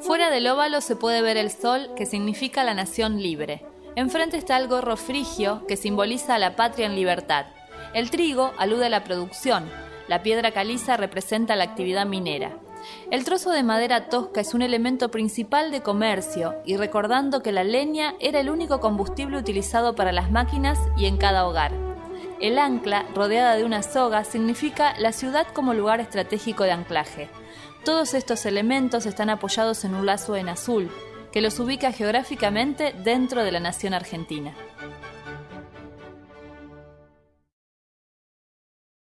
Fuera del óvalo se puede ver el sol, que significa la nación libre. Enfrente está el gorro frigio, que simboliza a la patria en libertad. El trigo alude a la producción. La piedra caliza representa la actividad minera. El trozo de madera tosca es un elemento principal de comercio y recordando que la leña era el único combustible utilizado para las máquinas y en cada hogar. El ancla, rodeada de una soga, significa la ciudad como lugar estratégico de anclaje. Todos estos elementos están apoyados en un lazo en azul, que los ubica geográficamente dentro de la nación argentina.